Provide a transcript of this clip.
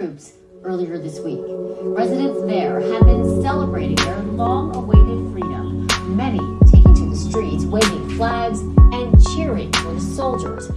troops earlier this week. Residents there have been celebrating their long-awaited freedom, many taking to the streets, waving flags and cheering for the soldiers